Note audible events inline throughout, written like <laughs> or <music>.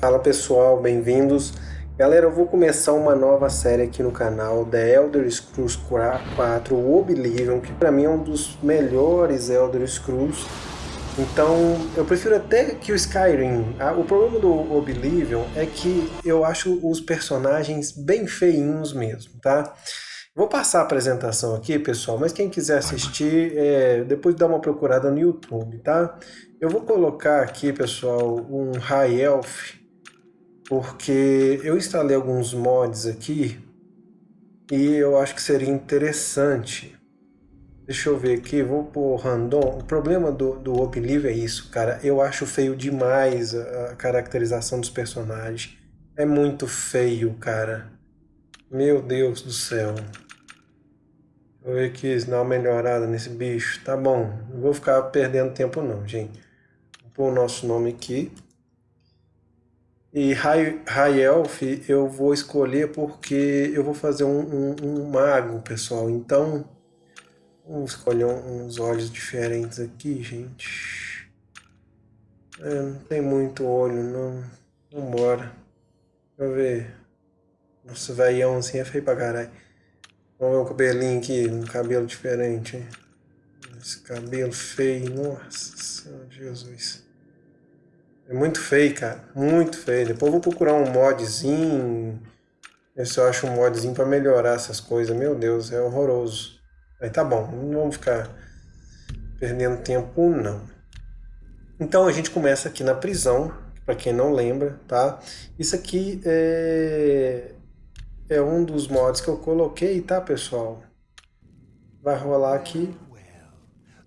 Fala pessoal, bem-vindos. Galera, eu vou começar uma nova série aqui no canal, The Elder Scrolls 4 Oblivion, que para mim é um dos melhores Elder Scrolls. Então, eu prefiro até que o Skyrim. O problema do Oblivion é que eu acho os personagens bem feinhos mesmo, tá? Vou passar a apresentação aqui, pessoal, mas quem quiser assistir, é, depois dá uma procurada no YouTube, tá? Eu vou colocar aqui, pessoal, um High Elf, porque eu instalei alguns mods aqui e eu acho que seria interessante. Deixa eu ver aqui, vou pôr random. O problema do, do Oblivion é isso, cara. Eu acho feio demais a, a caracterização dos personagens. É muito feio, cara. Meu Deus do céu. Vou ver aqui se dá uma melhorada nesse bicho. Tá bom, não vou ficar perdendo tempo não, gente. Vou pôr o nosso nome aqui. E High, High Elf eu vou escolher porque eu vou fazer um, um, um mago, pessoal. Então, vamos escolher uns olhos diferentes aqui, gente. É, não tem muito olho, não. Vambora. Deixa eu ver. Nossa, velhão assim é feio pra caralho. Vamos ver o cabelinho aqui, um cabelo diferente. Esse cabelo feio, nossa Jesus. É muito feio, cara. Muito feio. Depois vou procurar um modzinho. Ver se eu acho um modzinho pra melhorar essas coisas. Meu Deus, é horroroso. Aí tá bom, não vamos ficar perdendo tempo, não. Então a gente começa aqui na prisão, para quem não lembra, tá? Isso aqui é é um dos mods que eu coloquei, tá, pessoal? Vai rolar aqui.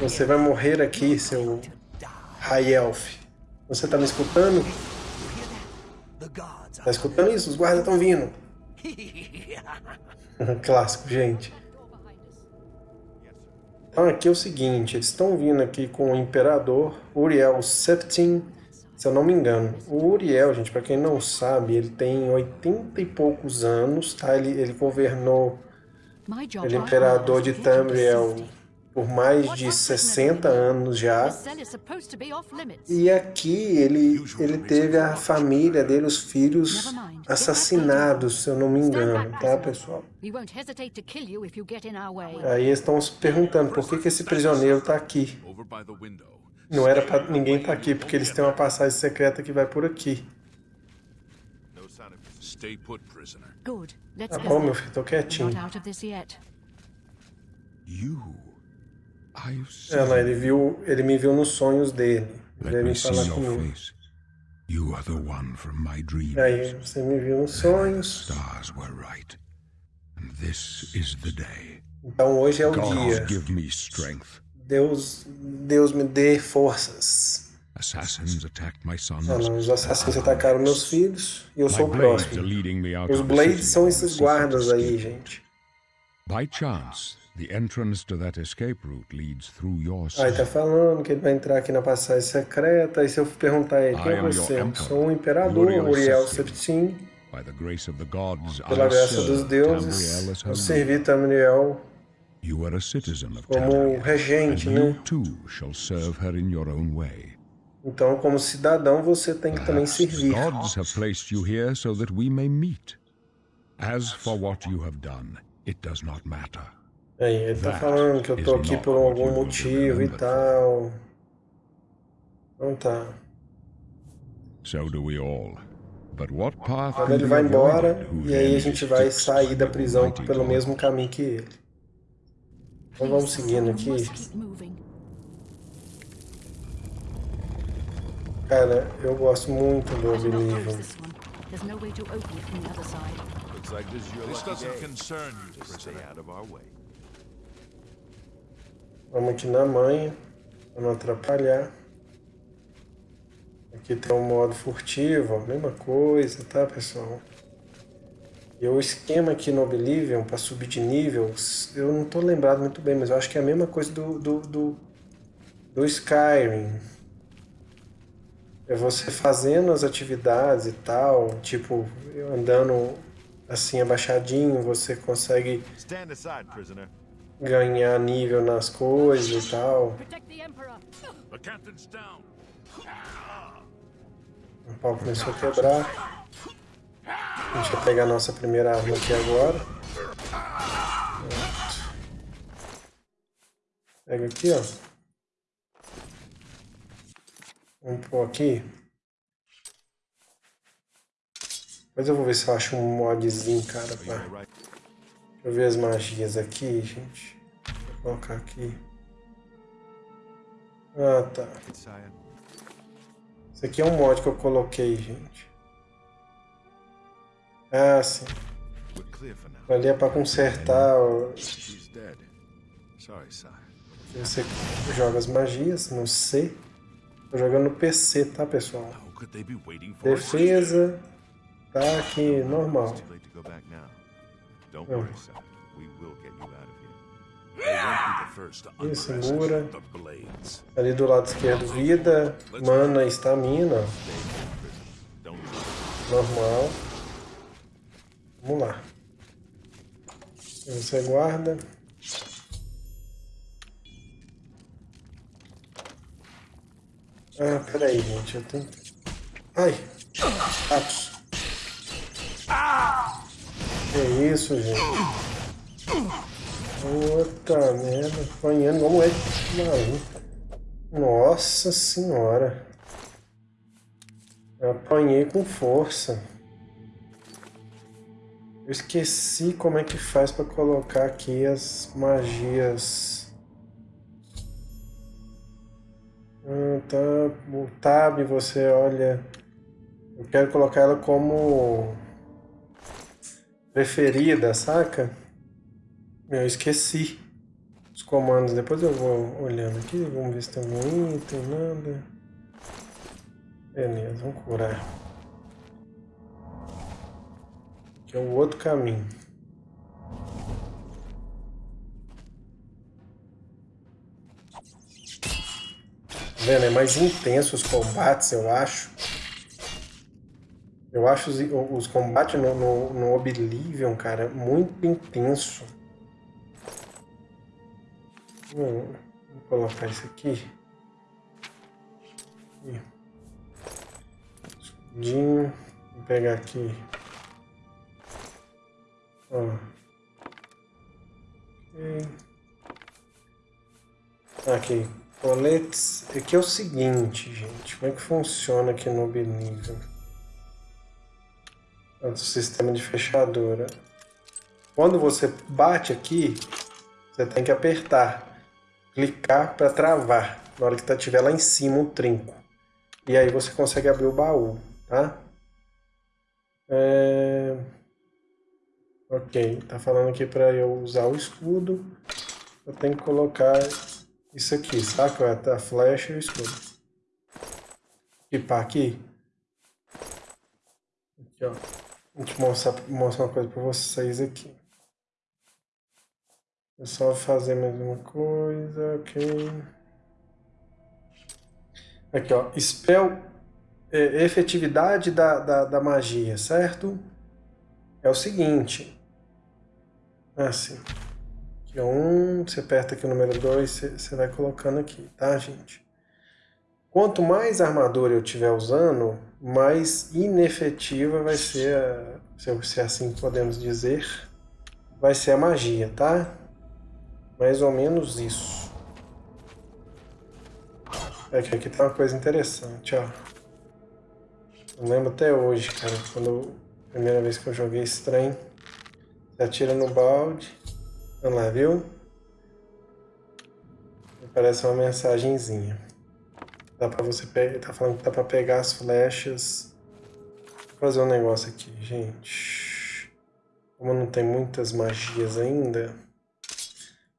Você vai morrer aqui, seu High Elf. Você está me escutando? Tá escutando isso? Os guardas estão vindo. <laughs> Clássico, gente. Então aqui é o seguinte, eles estão vindo aqui com o Imperador Uriel Septim se eu não me engano. O Uriel, gente, para quem não sabe, ele tem 80 e poucos anos, tá? Ele, ele governou, ele é imperador de Tamriel por mais de 60 anos já. E aqui ele, ele teve a família dele, os filhos assassinados, se eu não me engano, tá, pessoal? Aí eles estão se perguntando por que, que esse prisioneiro está aqui. Não era pra ninguém estar tá aqui, porque eles têm uma passagem secreta que vai por aqui. Tá bom, meu filho, tô quietinho. Ela, ele viu, ele me viu nos sonhos dele. Ele veio falar comigo. You are the one from my dreams. Aí, você me viu nos sonhos. Stars were right. And this is the day. Então hoje é o dia. Give me strength. Deus, Deus me dê forças. os assassinos atacaram meus filhos e eu sou o próximo. Os Blades são esses guardas aí, gente. By chance, the entrance to that escape route leads through your Aí tá falando que ele vai entrar aqui na passagem secreta. E se eu perguntar ele, quem é você? Sou um imperador, Uriel Septim. Pela graça dos deuses, eu servi Tamriel como regente, né? Então, como cidadão, você tem que também servir. Gods have placed you here so that we may meet. As for what you have done, it does not matter. Aí, ele tá falando que eu tô aqui por algum motivo e tal. Então tá. So do we all. But what path Quando ele vai embora, e aí a gente vai sair da prisão pelo mesmo caminho que ele. Então vamos seguindo aqui. Cara, eu gosto muito do Oblivion. Vamos aqui na manha, para não atrapalhar. Aqui tem um modo furtivo, mesma coisa, tá pessoal? E o esquema aqui no Oblivion, para subir de nível, eu não tô lembrado muito bem, mas eu acho que é a mesma coisa do, do, do, do Skyrim. É você fazendo as atividades e tal, tipo, andando assim abaixadinho, você consegue ganhar nível nas coisas e tal. O pau começou a quebrar. A gente vai pegar a nossa primeira arma aqui agora. Pronto. Pega aqui, ó. Vamos pôr aqui. Depois eu vou ver se eu acho um modzinho, cara, pra... Deixa eu ver as magias aqui, gente. Vou colocar aqui. Ah, tá. Esse aqui é um mod que eu coloquei, gente. Ah, sim. Ali é pra consertar... Você joga as magias no C. Tô jogando no PC, tá, pessoal? Defesa tá aqui normal. Não. Isso, segura. Ali do lado esquerdo, vida, mana e estamina. Normal. Vamos lá. Você guarda. Ah, peraí, gente. Eu tenho. Ai! Atos. Que isso, gente? Puta merda. Apanhando igual moleque maluco. Nossa senhora. Eu apanhei com força. Eu esqueci como é que faz para colocar aqui as magias. Ah, tá. O tab, você olha. Eu quero colocar ela como preferida, saca? Eu esqueci os comandos. Depois eu vou olhando aqui. Vamos ver se tem algum item, nada. Beleza, vamos curar. Aqui é o outro caminho. vendo? É mais intenso os combates, eu acho. Eu acho os, os combates no, no, no Oblivion, cara, muito intenso. Hum, vou colocar isso aqui. Escudinho. Vou pegar aqui. Ó. Aqui. Coletes, aqui é o seguinte, gente, como é que funciona aqui no Oblivion? Sistema de fechadura. Quando você bate aqui, você tem que apertar, clicar para travar, na hora que tá, lá em cima o trinco. E aí você consegue abrir o baú, tá? É... Ok, tá falando aqui para eu usar o escudo. Eu tenho que colocar isso aqui, saca? A flecha e o escudo. Equipar aqui. Aqui, ó. Vou te mostrar, mostrar uma coisa pra vocês aqui. É só fazer mais uma coisa, ok. Aqui, ó. Spell, é, efetividade da, da, da magia, certo? É o seguinte. Assim. Aqui é um, você aperta aqui o número 2, você, você vai colocando aqui, tá, gente? Quanto mais armadura eu estiver usando, mais inefetiva vai ser, se assim podemos dizer, vai ser a magia, tá? Mais ou menos isso. Aqui, aqui tem uma coisa interessante, ó. Eu lembro até hoje, cara, quando a primeira vez que eu joguei esse trem, você atira no balde, Vamos lá, viu? Aparece uma mensagenzinha. Dá pra você pegar. Tá falando que dá pra pegar as flechas. Vou fazer um negócio aqui, gente. Como não tem muitas magias ainda,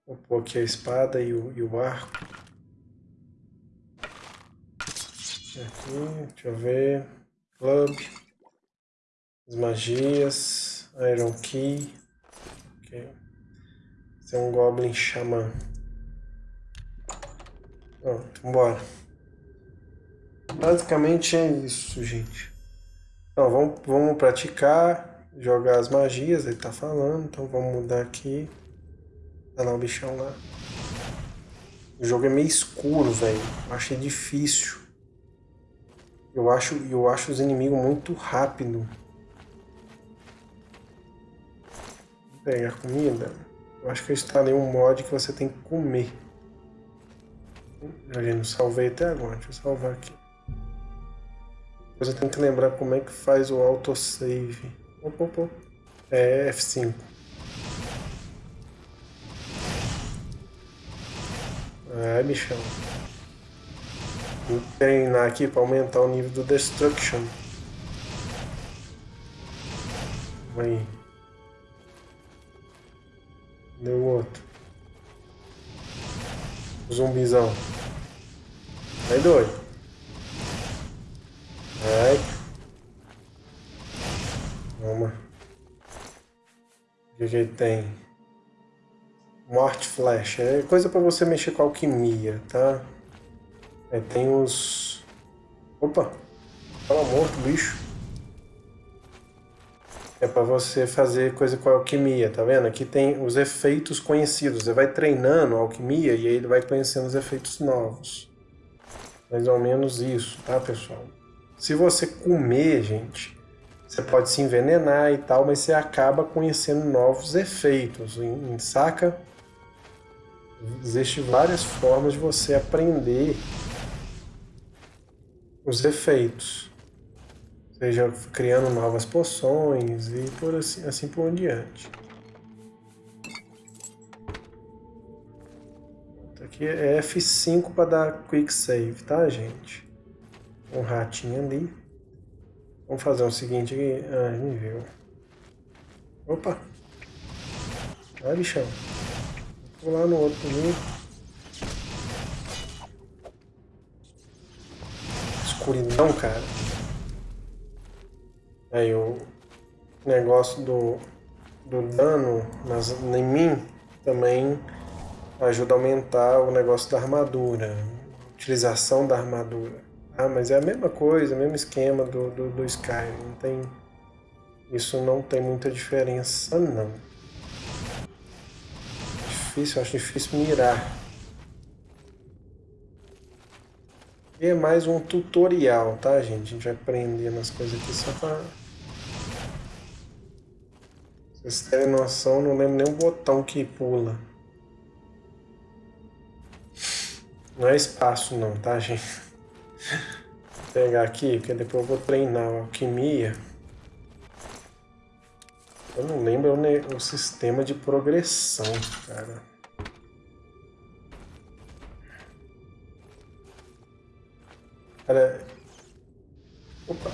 vou pôr aqui a espada e o, e o arco. Aqui, deixa eu ver. Club. As magias. Iron Key. Ok. Esse é um Goblin Xamã. Pronto, bora. Basicamente é isso, gente. Então, vamos, vamos praticar, jogar as magias, ele tá falando. Então vamos mudar aqui. Tá lá o bichão lá. O jogo é meio escuro, velho. Achei difícil. Eu acho, eu acho os inimigos muito rápido. Vou pegar comida. Eu acho que eu instalei um mod que você tem que comer. Eu não salvei até agora. Deixa eu salvar aqui. Depois eu tenho que lembrar como é que faz o autosave. Opa, opa. É F5. É, bichão. Vou treinar aqui para aumentar o nível do Destruction. Aí. Deu outro. Zumbizão. Vai doido. Vai. Vamos. O que, que tem? Morte Flash. É coisa para você mexer com alquimia, tá? É, tem os... Opa! Fala morto, bicho. É para você fazer coisa com alquimia, tá vendo? Aqui tem os efeitos conhecidos. Você vai treinando a alquimia e aí ele vai conhecendo os efeitos novos. Mais ou menos isso, tá, pessoal? Se você comer, gente, você pode se envenenar e tal, mas você acaba conhecendo novos efeitos, saca? Existem várias formas de você aprender os efeitos. Seja criando novas poções e por assim, assim por diante. Aqui é F5 para dar quick save, tá, gente? Um ratinho ali. Vamos fazer o seguinte aqui. Ah, me viu. Opa! Vai, bichão. Vou lá no outro ali. Escuridão, cara. Aí o negócio do, do dano nas, em mim também ajuda a aumentar o negócio da armadura. Utilização da armadura. Ah, mas é a mesma coisa, mesmo esquema do, do, do Skyrim. Não tem, isso não tem muita diferença, não difícil, acho difícil mirar. E é mais um tutorial, tá, gente? A gente vai aprendendo as coisas aqui só pra... Vocês terem noção, não lembro nem o botão que pula. Não é espaço não, tá, gente? Vou pegar aqui, porque depois eu vou treinar a alquimia. Eu não lembro o, o sistema de progressão, cara. Cara... Opa.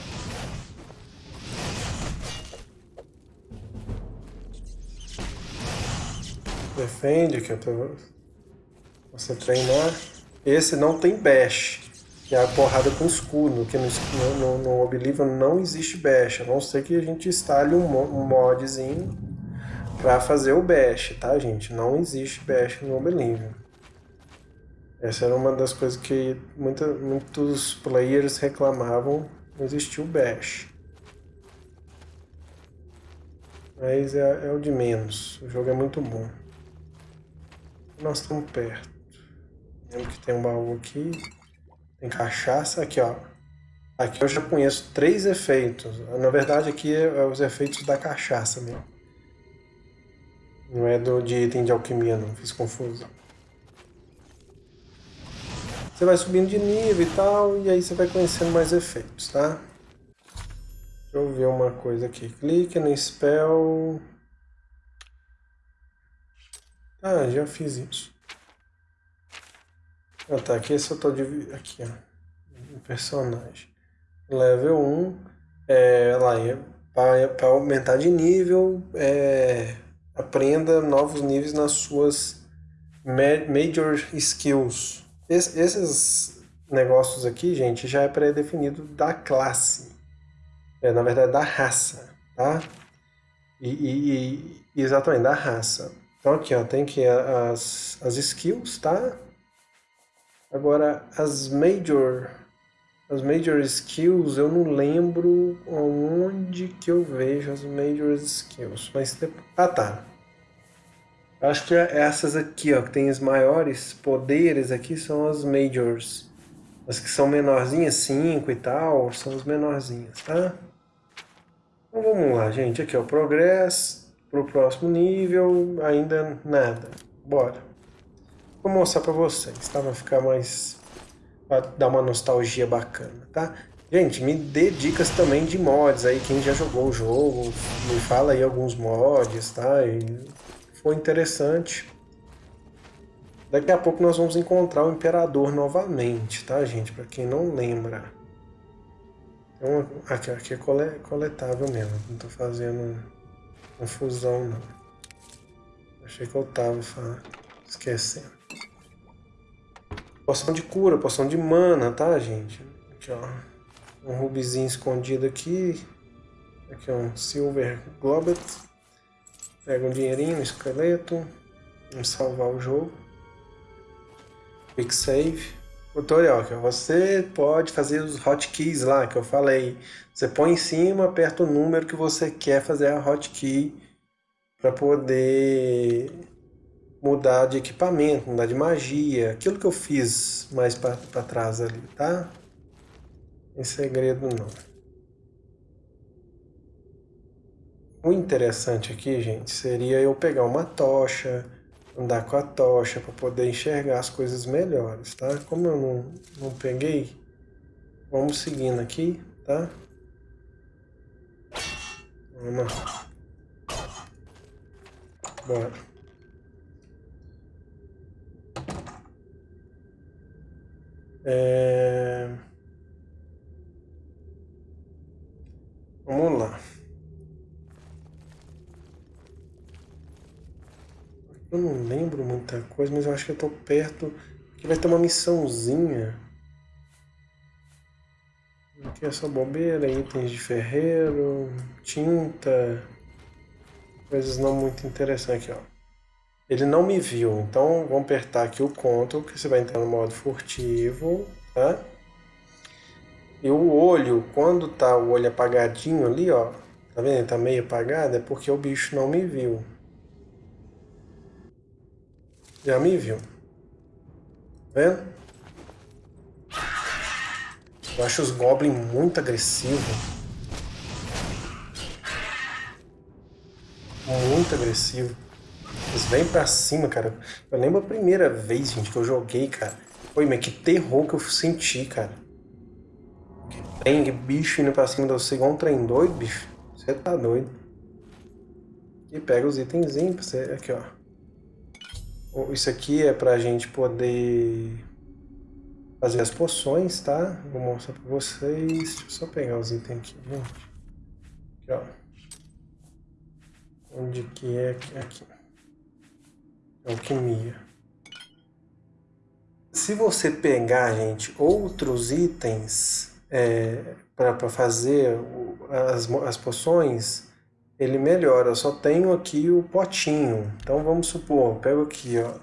Defende que eu tô... Você treinar. Esse não tem bash. Que é a porrada com escudo, que no, no, no Oblivion não existe bash, a não ser que a gente instale um, um modzinho para fazer o bash, tá gente? Não existe bash no Oblivion. Essa era uma das coisas que muita, muitos players reclamavam, não existiu bash. Mas é, é o de menos, o jogo é muito bom. Nós estamos perto. Lembro que tem um baú aqui. Tem cachaça, aqui ó. Aqui eu já conheço três efeitos. Na verdade aqui é, é os efeitos da cachaça mesmo. Não é do, de item de alquimia não, fiz confusão. Você vai subindo de nível e tal, e aí você vai conhecendo mais efeitos, tá? Deixa eu ver uma coisa aqui. Clique no spell... Ah, já fiz isso. Ah, tá. Aqui esse eu tô de... Aqui, ó. Personagem. Level 1. É, lá, para aumentar de nível, é, aprenda novos níveis nas suas Major Skills. esses negócios aqui, gente, já é pré-definido da classe. É, na verdade, da raça, tá? E, e, e, exatamente, da raça. Então aqui, ó, tem que as, as skills, tá? Agora, as major, as major skills, eu não lembro onde que eu vejo as major skills. Mas, ah tá, Acho que essas aqui, ó, que tem os maiores poderes aqui, são as majors. As que são menorzinhas, 5 e tal, são as menorzinhas, tá? Então vamos lá, gente. Aqui, ó, progresso pro próximo nível, ainda nada. Bora. Vou mostrar pra vocês, tá? Vai ficar mais... Pra dar uma nostalgia bacana, tá? Gente, me dê dicas também de mods aí, quem já jogou o jogo, me fala aí alguns mods, tá? E foi interessante. Daqui a pouco nós vamos encontrar o Imperador novamente, tá, gente? Para quem não lembra. Então, aqui, aqui é coletável mesmo, não tô fazendo confusão, não. Achei que eu tava esquecendo. Poção de cura, poção de mana, tá, gente? Aqui, ó. Um rubizinho escondido aqui. Aqui, ó, um Silver Globet. Pega um dinheirinho, um esqueleto. Vamos salvar o jogo. Quick Save. Tutorial, você pode fazer os hotkeys lá, que eu falei. Você põe em cima, aperta o número que você quer fazer a hotkey para poder mudar de equipamento, mudar de magia. Aquilo que eu fiz mais para trás ali, tá? Sem segredo não. O interessante aqui, gente, seria eu pegar uma tocha, andar com a tocha para poder enxergar as coisas melhores, tá? Como eu não, não peguei, vamos seguindo aqui, tá? Vamos lá. Bora. É... Vamos lá. Eu não lembro muita coisa, mas eu acho que eu tô perto. Que vai ter uma missãozinha. Aqui é só bobeira, itens de ferreiro, tinta, coisas não muito interessantes aqui, ó. Ele não me viu, então vamos apertar aqui o Ctrl, que você vai entrar no modo furtivo, tá? E o olho, quando tá o olho apagadinho ali, ó, tá vendo? Tá meio apagado, é porque o bicho não me viu. Já me viu. Tá vendo? Eu acho os Goblins muito agressivos. Muito agressivo. Eles vêm pra cima, cara. Eu lembro a primeira vez, gente, que eu joguei, cara. Oi, mas que terror que eu senti, cara. Que que bicho indo pra cima de você igual um trem doido, bicho. Você tá doido. E pega os itenzinhos pra você. Aqui, ó. Isso aqui é para a gente poder fazer as poções, tá? Vou mostrar para vocês. Deixa eu só pegar os itens aqui, gente. Aqui, ó. Onde que é? Aqui. Alquimia. Se você pegar, gente, outros itens é, para fazer as, as poções, ele melhora. Eu só tenho aqui o potinho. Então vamos supor, pego aqui ó,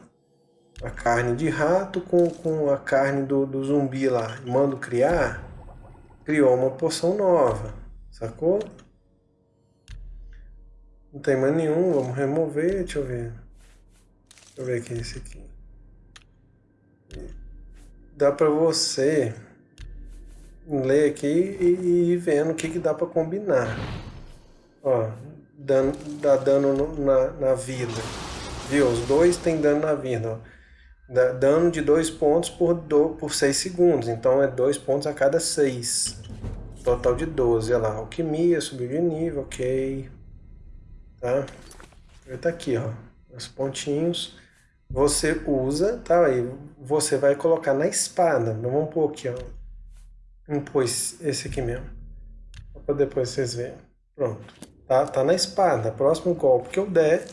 a carne de rato com, com a carne do, do zumbi lá. Mando criar, criou uma poção nova. Sacou? Não tem mais nenhum, vamos remover, deixa eu ver. Deixa eu ver aqui esse aqui. Dá para você ler aqui e, ir vendo o que, que dá para combinar. Ó, dano, dá dano no, na, na vida. Viu? Os dois tem dano na vida. Ó. Dá dano de dois pontos por, do, por 6 segundos. Então é dois pontos a cada 6. Total de 12. Olha lá. Alquimia, subiu de nível, ok. Tá? Tá aqui, ó. Os pontinhos. Você usa, tá? Aí você vai colocar na espada. Vamos pôr aqui, ó. Vamos pôr esse aqui mesmo. Para depois vocês verem. Pronto. Tá, tá na espada. Próximo golpe que eu der,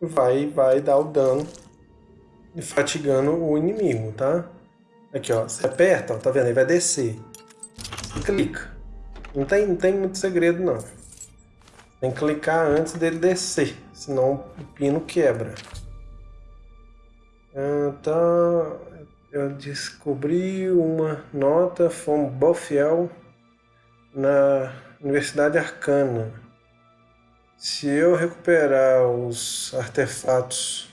vai, vai dar o dano fatigando o inimigo, tá? Aqui, ó. Você aperta, ó, tá vendo? Ele vai descer. Você clica. Não tem, não tem muito segredo, não. Tem que clicar antes dele descer. Senão o pino quebra. Então, eu descobri uma nota from Boffiel na Universidade Arcana. Se eu recuperar os artefatos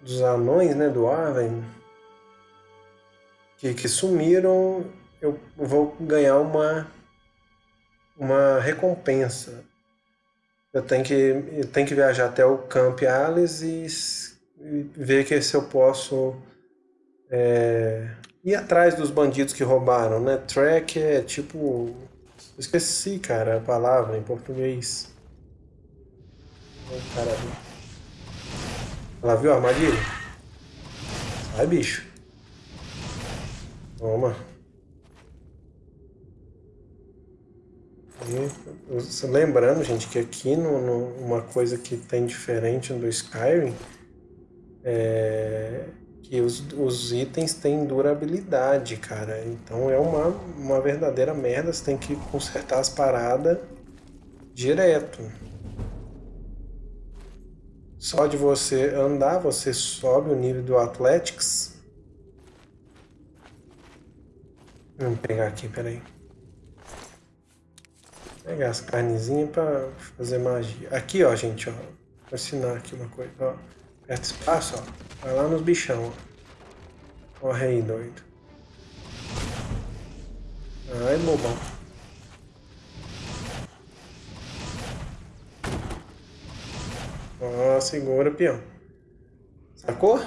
dos anões, né, do Arwen, que, que sumiram, eu vou ganhar uma, uma recompensa. Eu tenho que, eu tenho que viajar até o Camp Alice e, e ver que se eu posso é, ir atrás dos bandidos que roubaram, né? Track é tipo... Esqueci, cara, a palavra em português. Caralho. Ela viu a armadilha? Sai, bicho. Toma. E, lembrando, gente, que aqui no, no, uma coisa que tem diferente do Skyrim é que os, os itens têm durabilidade, cara. Então é uma, uma verdadeira merda, você tem que consertar as paradas direto. Só de você andar, você sobe o nível do Athletics. Vamos pegar aqui, peraí. Pegar as carnezinhas para fazer magia. Aqui, ó, gente, ó. Vou ensinar aqui uma coisa, ó. Aperta espaço, ó. Vai lá nos bichão, ó. Corre aí, doido. Ai, bobão. Ó, segura, peão. Sacou?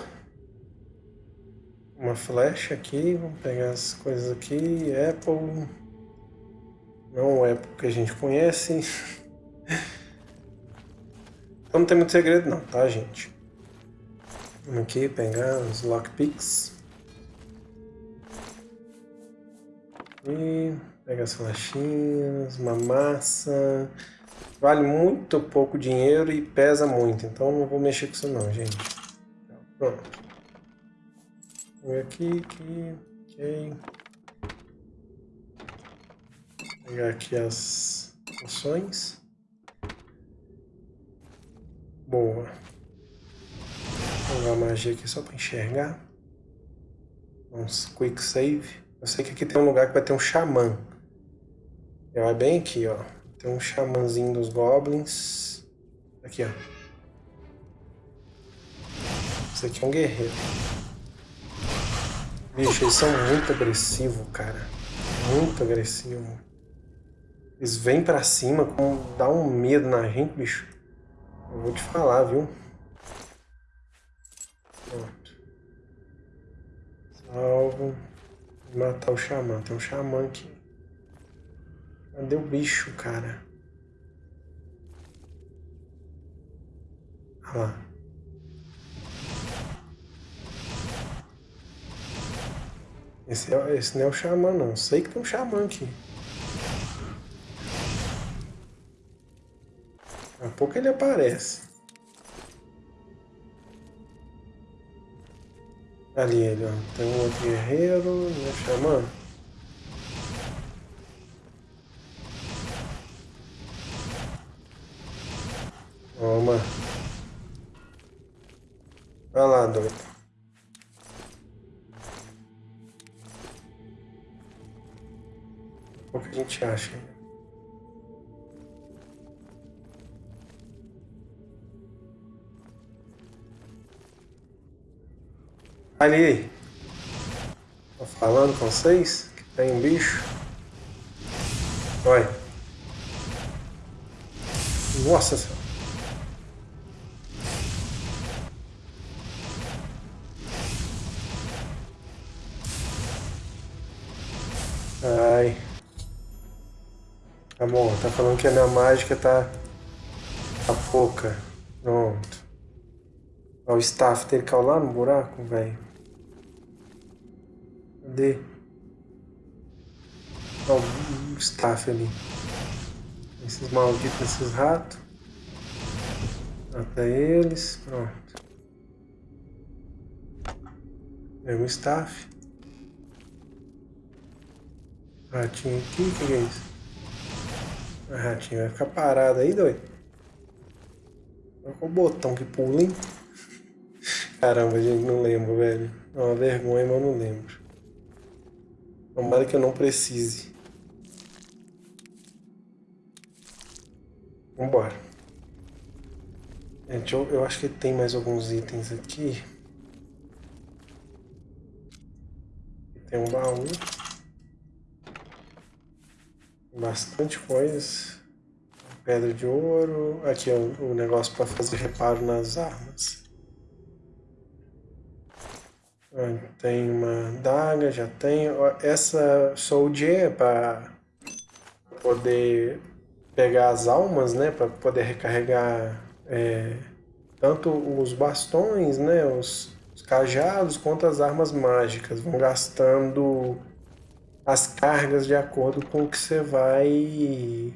Uma flecha aqui, vamos pegar as coisas aqui. Apple. Não o Apple que a gente conhece. <laughs> Então não tem muito segredo não, tá, gente? Vamos aqui pegar os lockpicks. E pega as flechinhas, uma massa. Vale muito pouco dinheiro e pesa muito, então não vou mexer com isso não, gente. Pronto. Vou aqui, aqui, ok. Vou pegar aqui as poções. Boa. Vou jogar magia aqui só para enxergar. Vamos quick save. Eu sei que aqui tem um lugar que vai ter um xamã. Vai bem aqui, ó. Tem um xamãzinho dos goblins. Aqui, ó. Esse aqui é um guerreiro. Bicho, eles são muito agressivos, cara. Muito agressivos. Eles vêm pra cima, com... dá um medo na gente, bicho. Eu vou te falar, viu? Pronto. Salvo. Matar o xamã. Tem um xamã aqui. Cadê o bicho, cara? Olha lá. Esse, é, esse não é o xamã, não. Sei que tem um xamã aqui. Daqui a pouco ele aparece. Ali ele, ó. Tem um outro guerreiro, é xamã? Toma. Vai lá, doido. O que a gente acha? Ali. Tô falando com vocês que tem um bicho. Olha. Nossa senhora. Ai. Bom, tá falando que a minha mágica tá... Tá pouca. Pronto. Ó, o staff dele caiu lá no buraco, velho. Cadê? Ó, o staff ali. Esses malditos, esses ratos. Mata eles. Pronto. Pega o staff. Ratinho aqui, o que, é isso? A ratinho vai ficar parado aí, doido. Qual o botão que pula, hein? <laughs> Caramba, gente, não lembro, velho. É uma vergonha, mas eu não lembro. Tomara que eu não precise. Vambora. Gente, eu, eu acho que tem mais alguns itens aqui. Tem um baú. Bastante coisas. Pedra de ouro. Aqui é o, o negócio para fazer reparo nas armas. Tem uma daga, já tem. Essa soldier é para poder pegar as almas, né? Para poder recarregar é, tanto os bastões, né? Os, os cajados, quanto as armas mágicas. Vão gastando as cargas de acordo com o que você vai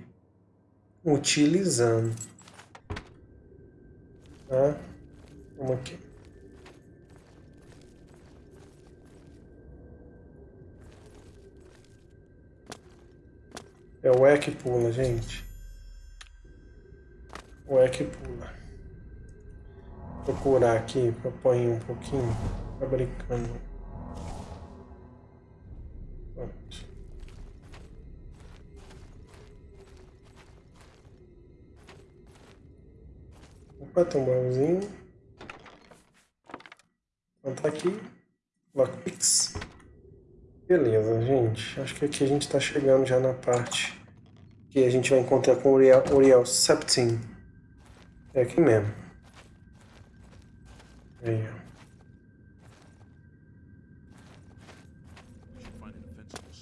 utilizando. Tá? Vamos aqui. É o E que pula, gente. O E que pula. Vou procurar aqui para pôr um pouquinho. Tá brincando. Pronto. Opa, tem um baúzinho. Então tá aqui. Lockpicks. Beleza, gente. Acho que aqui a gente está chegando já na parte que a gente vai encontrar com o Uriel, Uriel Septim. É aqui mesmo. Aí, ó.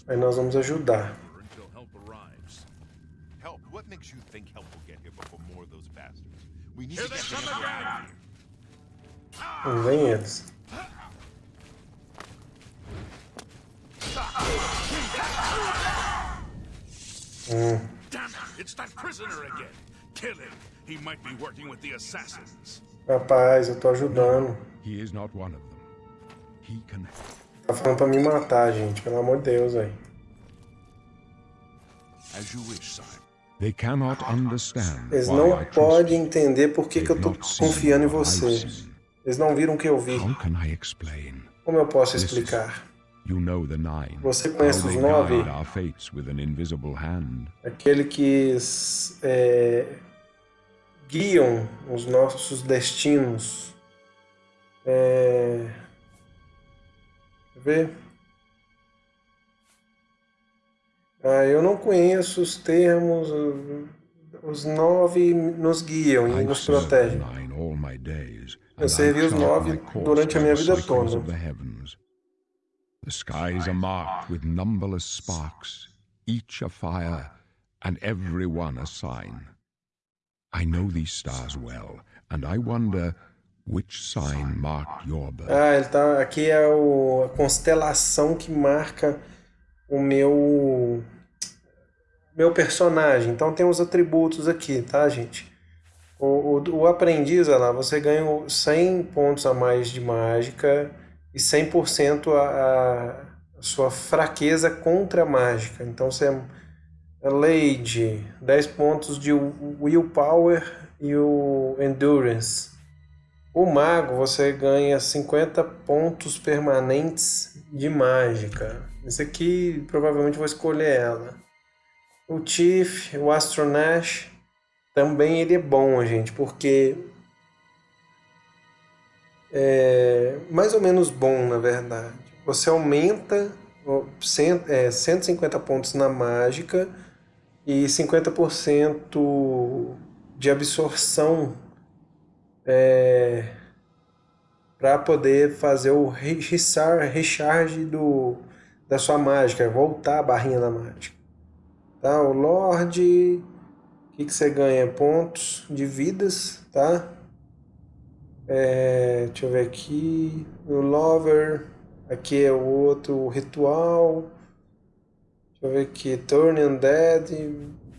Aí nós vamos ajudar. Não vem eles. Mm. Damn it! It's that prisoner again. Kill him. He might be working with the assassins. Rapaz, eu tô ajudando. He is not one of them. He can Tá falando pra me matar, gente. Pelo amor de Deus, aí. Understand Eles não podem entender por que, que eu tô confiando em você. Eles não viram o que eu vi. Como eu posso explicar? Você conhece os nove? Aquele que é, guiam os nossos destinos. É... Ver? Ah, eu não conheço os termos. Os nove nos guiam e nos protegem. Eu servi os nove durante a minha vida toda. The skies are marked with numberless sparks, each a fire, and every one a sign. I know these stars well, and I wonder which sign marked your birth. Ah, ele tá, aqui é o, a constelação que marca o meu meu personagem. Então tem os atributos aqui, tá, gente? O, o, o aprendiz, olha lá, você ganha 100 pontos a mais de mágica e 100% a, a sua fraqueza contra a mágica. Então você é Lady, 10 pontos de Willpower e o Endurance. O Mago você ganha 50 pontos permanentes de mágica. Esse aqui provavelmente vou escolher ela. O Chief, o Astronash, também ele é bom, gente, porque é, mais ou menos bom, na verdade. Você aumenta é, 150 pontos na mágica e 50% de absorção é, para poder fazer o recharge do, da sua mágica, voltar a barrinha da mágica. Tá? O Lorde, o que, que você ganha? Pontos de vidas, tá? É, deixa eu ver aqui. O Lover. Aqui é o outro ritual. Deixa eu ver aqui. Turn Undead.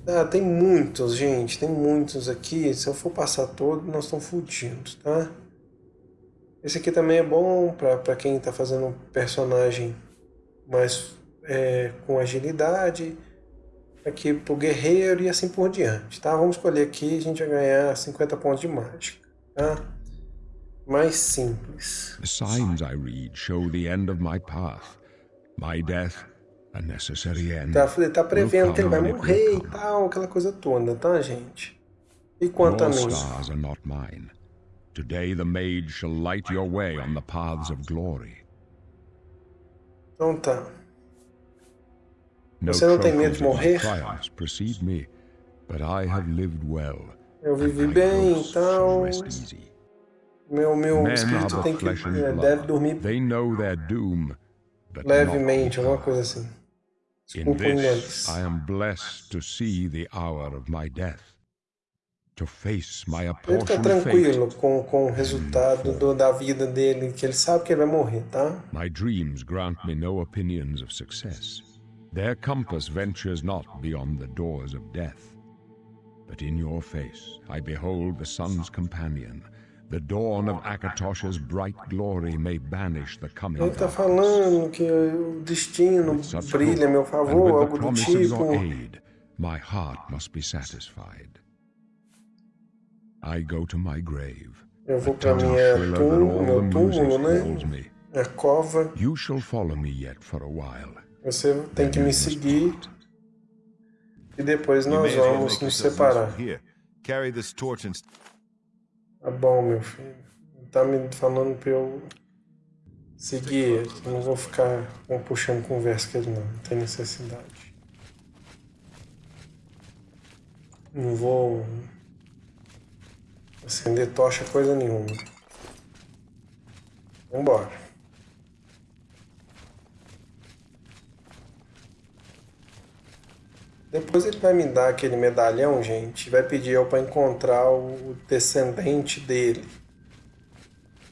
Ah, tem muitos, gente. Tem muitos aqui. Se eu for passar todo, nós estamos fodidos, tá? Esse aqui também é bom para quem está fazendo um personagem mais é, com agilidade, aqui pro guerreiro e assim por diante, tá? Vamos escolher aqui, a gente vai ganhar 50 pontos de mágica, tá? Mais simples. The signs I read show the end of my path. My death, a necessary end. Tá, ele tá prevendo que ele vai morrer e tal, aquela coisa toda, tá, gente? E quanto a mim? stars are not mine. Today the mage shall light your way on the paths of glory. Então tá. Você não tem medo de morrer? Eu vivi bem, então. Meu, meu are espírito tem que é, deve dormir They know their doom, levemente, alguma coisa assim. Inglês. this I am blessed to see the hour of my death, to face my Ele tá apportioned tranquilo com, com o resultado do, da vida dele, que ele sabe que ele vai morrer, tá? My dreams grant me no opinions of success. Their compass ventures not beyond the doors of death. But in your face I behold the sun's companion. The dawn of Akatosha's bright glory may banish the coming Ele tá darkness. falando que o destino Such brilha a meu hope, favor, and with the algo do promise of tipo. aid, my heart must be satisfied. I go to my grave. Eu vou pra Tell minha Thriller túmulo, all meu the túmulo, music né? me. Minha cova. You shall follow me yet for a while. Você tem que me seguir e depois You nós may as vamos nos separar. here. Carry this torch and Tá bom, meu filho. Tá me falando pra eu seguir. Eu não vou ficar puxando conversa com ele, não. Não tem necessidade. Não vou acender tocha coisa nenhuma. Vambora. Depois ele vai me dar aquele medalhão, gente, vai pedir eu para encontrar o descendente dele.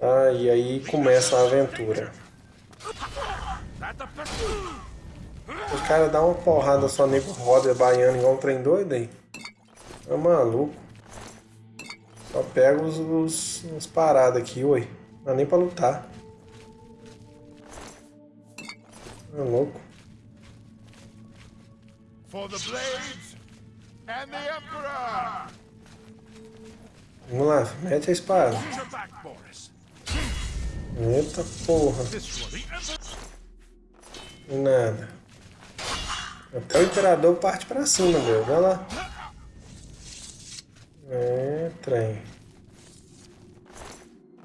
Ah, e aí começa a aventura. O cara dá uma porrada só nego roda baiano igual um trem doido aí. É maluco. Só pega os, os, os paradas aqui, oi. Não dá nem pra lutar. É louco. Vamos lá, mete a espada. Eita porra. Nada. Até o imperador parte pra cima, meu. Vai lá. É, trem.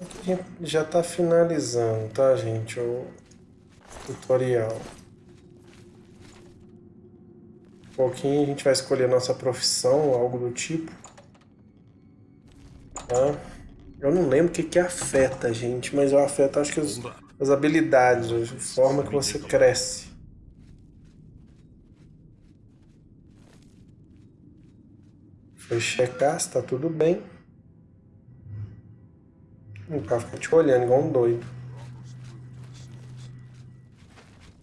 Aqui a gente já tá finalizando, tá, gente? O tutorial. Pouquinho a gente vai escolher nossa profissão, algo do tipo. Tá? Eu não lembro o que, que afeta, gente, mas eu afeto acho que as, as habilidades, a forma que você cresce. Foi checar se tá tudo bem. O cara fica te olhando igual um doido.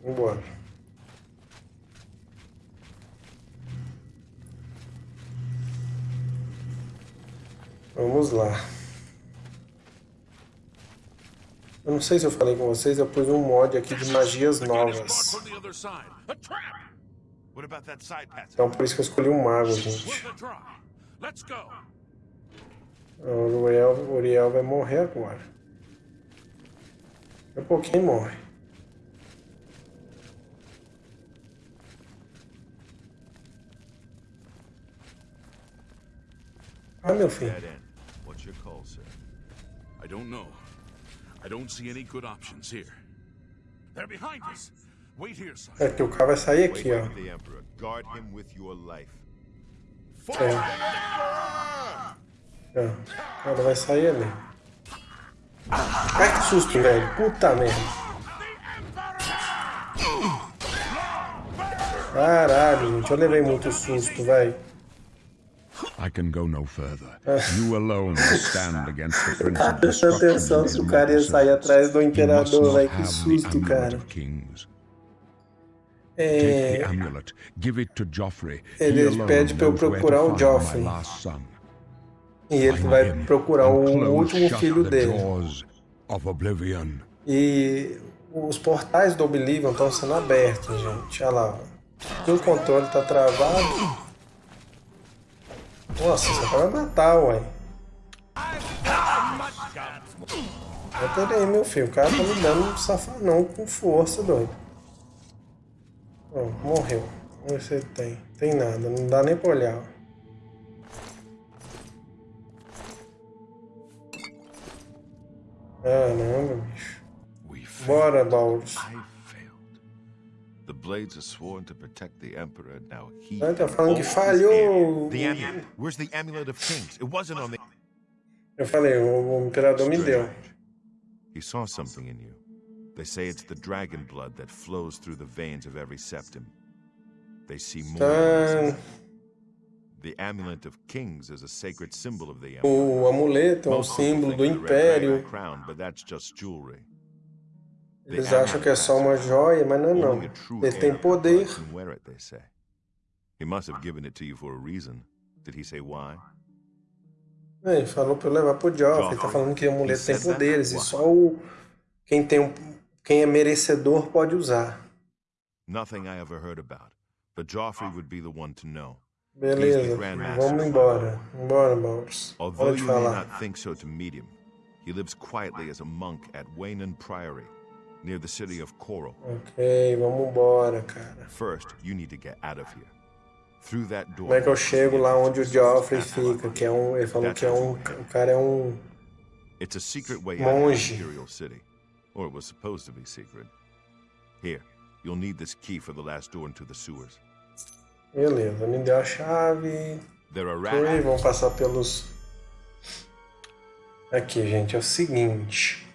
Vambora. Vamos lá. Eu não sei se eu falei com vocês, eu pus um mod aqui de magias novas. Então por isso que eu escolhi um mago, gente. O Uriel, o Uriel vai morrer agora. Daqui a pouquinho morre. Ah, meu filho. I don't know. I don't see any good options here. They're behind us. Wait here, son. É que o cara vai sair Wait aqui, ó. with the Emperor. Guard him with your life. É. Cara vai sair ali. Ai, que susto, velho. Puta merda. Caralho, gente. Eu levei muito susto, velho. I can go no further. You alone stand against the Prince of <laughs> Destruction atenção se o cara ia sair atrás do imperador, velho. Que susto, cara. of kings. É. Ele pede pra eu procurar o Joffrey. E ele vai procurar and o último filho the dele. jaws of oblivion. E os portais do Oblivion estão sendo abertos, gente. Olha lá. O controle tá travado. Nossa, você vai matar, ué. Até aí, meu filho. O cara tá me dando um safanão com força, doido. morreu. Vamos ver se ele tem. Tem nada, não dá nem pra olhar. Caramba, bicho. Bora, Baldus. Blades are sworn to protect the emperor. Now he. tá falando que falhou. The amulet. Where's the amulet of kings? It wasn't on the. Eu falei, o, imperador me deu. He saw something in you. They say it's the dragon blood that flows through the veins of every septum. They see more. The amulet of kings is a sacred symbol of the empire. O amuleto é um símbolo do império. Crown, but that's just jewelry. Eles acham que é só uma joia, mas não é não. Ele tem poder. A? É, ele falou para eu levar pro Joffrey. Ele tá falando que o amuleto tem poderes e só o quem tem um... quem é merecedor pode usar. Beleza, vamos embora. Embora, Bowers. Although you may not think so to meet him, he lives quietly as a monk at Waynon Priory, near the city of Coral. Ok, vamos embora, cara. First, you need to get out of here. Through that door. Como é que eu chego lá onde o Joffrey fica? Que é um, ele falou que é um, o cara é um It's a secret way out of Imperial City, or it was supposed to be secret. Here, you'll need this key for the last door into the sewers. Beleza, me deu a chave. Foi, vamos passar pelos. Aqui, gente, é o seguinte.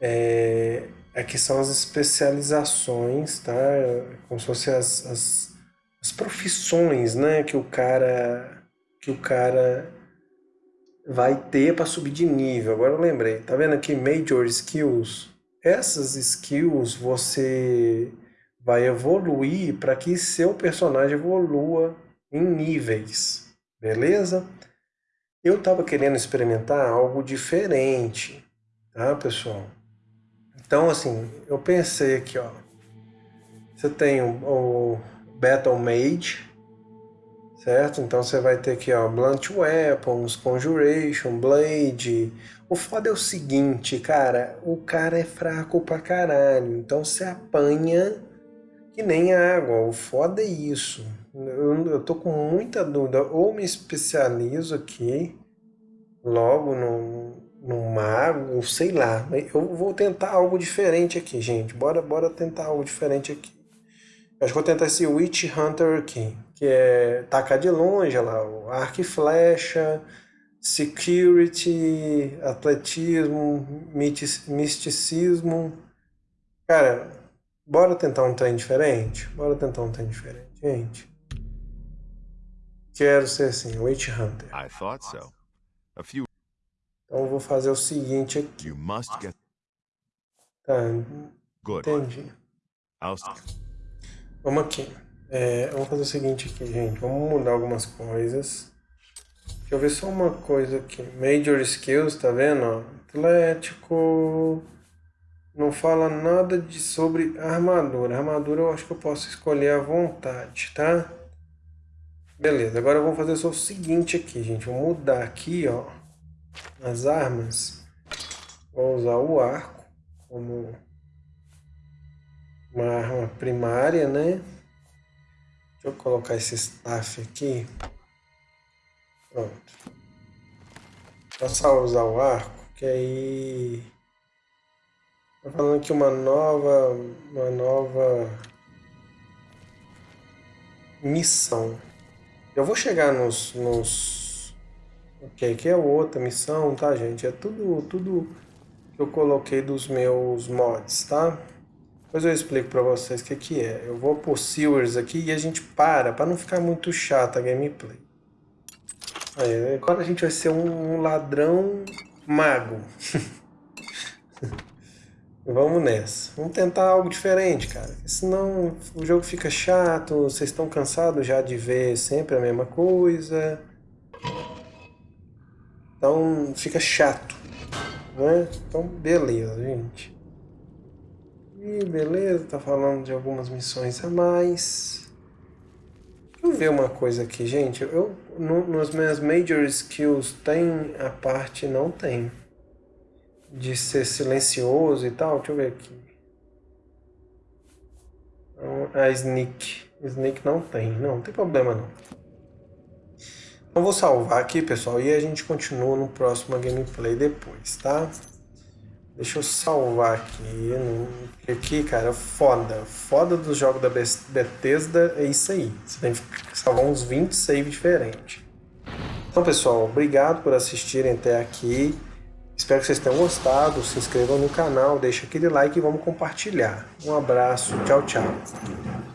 É, aqui são as especializações, tá? Como se fossem as, as, as profissões, né? Que o cara que o cara vai ter para subir de nível. Agora eu lembrei. Tá vendo aqui Major Skills? Essas skills você vai evoluir para que seu personagem evolua em níveis, beleza? Eu estava querendo experimentar algo diferente, tá, pessoal? Então, assim, eu pensei aqui, ó. Você tem o, o Battle Mage, certo? Então você vai ter aqui, ó, Blunt Weapons, Conjuration, Blade. O foda é o seguinte, cara, o cara é fraco pra caralho. Então você apanha que nem água. O foda é isso. Eu, eu tô com muita dúvida. Ou me especializo aqui logo no, no mago, sei lá. Eu vou tentar algo diferente aqui, gente. Bora, bora tentar algo diferente aqui. Eu acho que vou tentar esse Witch Hunter aqui, que é tacar de longe, lá, o arco e flecha, security, atletismo, misticismo. Cara, bora tentar um trem diferente? Bora tentar um trem diferente, gente. Quero ser assim, Witch Hunter. I thought so. A few então eu vou fazer o seguinte aqui. You must get... Tá, Good. entendi. Vamos aqui. É, vamos fazer o seguinte aqui, gente. Vamos mudar algumas coisas. Deixa eu ver só uma coisa aqui. Major Skills, tá vendo? Atlético. Não fala nada de, sobre armadura. Armadura eu acho que eu posso escolher à vontade, tá? Beleza, agora vamos fazer só o seguinte aqui, gente. Vou mudar aqui, ó as armas, vou usar o arco como uma arma primária, né? Deixa eu colocar esse staff aqui. Pronto. Vou só usar o arco, que aí... Tá falando aqui uma nova... Uma nova... Missão. Eu vou chegar nos, nos Ok, aqui é outra missão, tá, gente? É tudo, tudo que eu coloquei dos meus mods, tá? Depois eu explico pra vocês o que, que é. Eu vou por Sewers aqui e a gente para, pra não ficar muito chata a gameplay. Aí, agora a gente vai ser um ladrão mago. <laughs> Vamos nessa. Vamos tentar algo diferente, cara. Senão o jogo fica chato, vocês estão cansados já de ver sempre a mesma coisa. Então fica chato. Né? Então beleza, gente. Ih, beleza, tá falando de algumas missões a mais. Deixa eu ver uma coisa aqui, gente. Eu, no, nos meus Major Skills tem a parte, não tem. De ser silencioso e tal. Deixa eu ver aqui. A Sneak. Sneak não tem. Não, não tem problema não. Então vou salvar aqui, pessoal, e a gente continua no próximo gameplay depois, tá? Deixa eu salvar aqui. Aqui, cara, foda. Foda dos jogos da Bethesda é isso aí. Você tem que salvar uns 20 saves diferentes. Então, pessoal, obrigado por assistirem até aqui. Espero que vocês tenham gostado. Se inscrevam no canal, deixa aquele like e vamos compartilhar. Um abraço. Tchau, tchau.